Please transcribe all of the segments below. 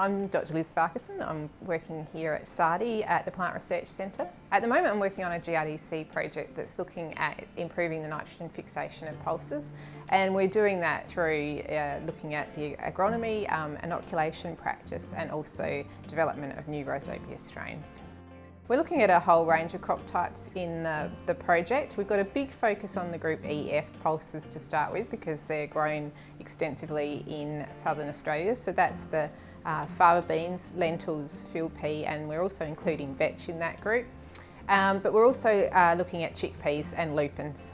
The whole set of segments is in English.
I'm Dr Liz Farquharson. I'm working here at SARDI at the Plant Research Centre. At the moment I'm working on a GRDC project that's looking at improving the nitrogen fixation of pulses and we're doing that through uh, looking at the agronomy, um, inoculation practice and also development of new Rhizobia strains. We're looking at a whole range of crop types in the, the, project. We've got a big focus on the group EF pulses to start with because they're grown extensively in southern Australia. So that's the uh, fava beans, lentils, field pea and we're also including vetch in that group. Um, but we're also uh, looking at chickpeas and lupins.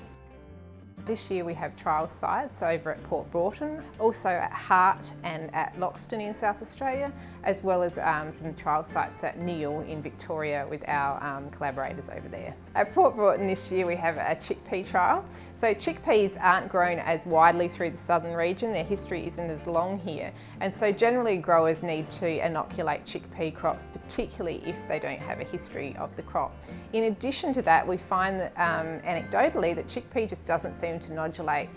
This year we have trial sites over at Port Broughton, also at Hart and at Loxton in South Australia, as well as um, some trial sites at Nhill in Victoria with our um, collaborators over there. At Port Broughton this year we have a chickpea trial. So chickpeas aren't grown as widely through the southern region, their history isn't as long here, and so generally growers need to inoculate chickpea crops, particularly if they don't have a history of the crop. In addition to that, we find that um, anecdotally that chickpea just doesn't seem to nodulate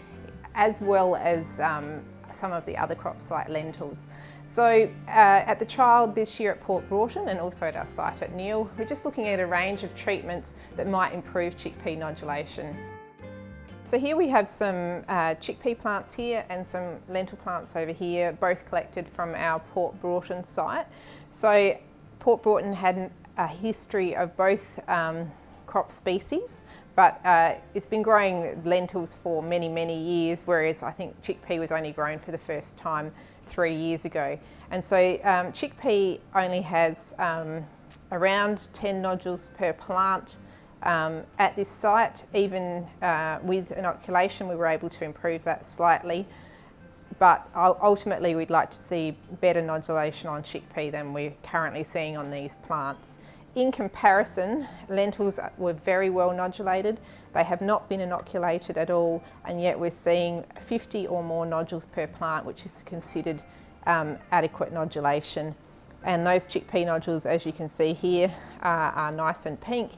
as well as um, some of the other crops like lentils. So uh, at the trial this year at Port Broughton and also at our site at Nhill, we're just looking at a range of treatments that might improve chickpea nodulation. So here we have some uh, chickpea plants here and some lentil plants over here, both collected from our Port Broughton site. So Port Broughton had a history of both um, crop species, but uh, it's been growing lentils for many, many years, whereas I think chickpea was only grown for the first time three years ago. And so um, chickpea only has um, around 10 nodules per plant um, at this site. Even uh, with inoculation, we were able to improve that slightly. But ultimately, we'd like to see better nodulation on chickpea than we're currently seeing on these plants. In comparison, lentils were very well nodulated. They have not been inoculated at all, and yet we're seeing 50 or more nodules per plant, which is considered um, adequate nodulation. And those chickpea nodules, as you can see here, are, are nice and pink.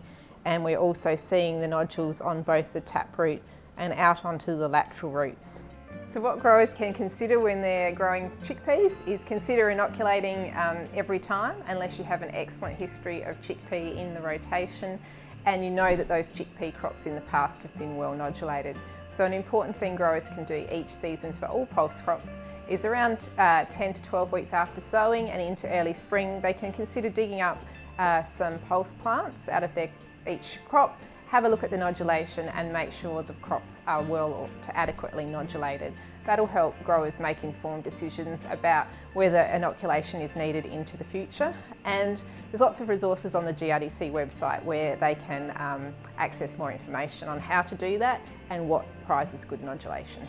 And we're also seeing the nodules on both the taproot and out onto the lateral roots. So what growers can consider when they're growing chickpeas is consider inoculating um, every time unless you have an excellent history of chickpea in the rotation and you know that those chickpea crops in the past have been well nodulated. So an important thing growers can do each season for all pulse crops is around uh, 10 to 12 weeks after sowing and into early spring they can consider digging up uh, some pulse plants out of their each crop have a look at the nodulation and make sure the crops are well to adequately nodulated. That'll help growers make informed decisions about whether inoculation is needed into the future. And there's lots of resources on the GRDC website where they can um, access more information on how to do that and what prizes good nodulation.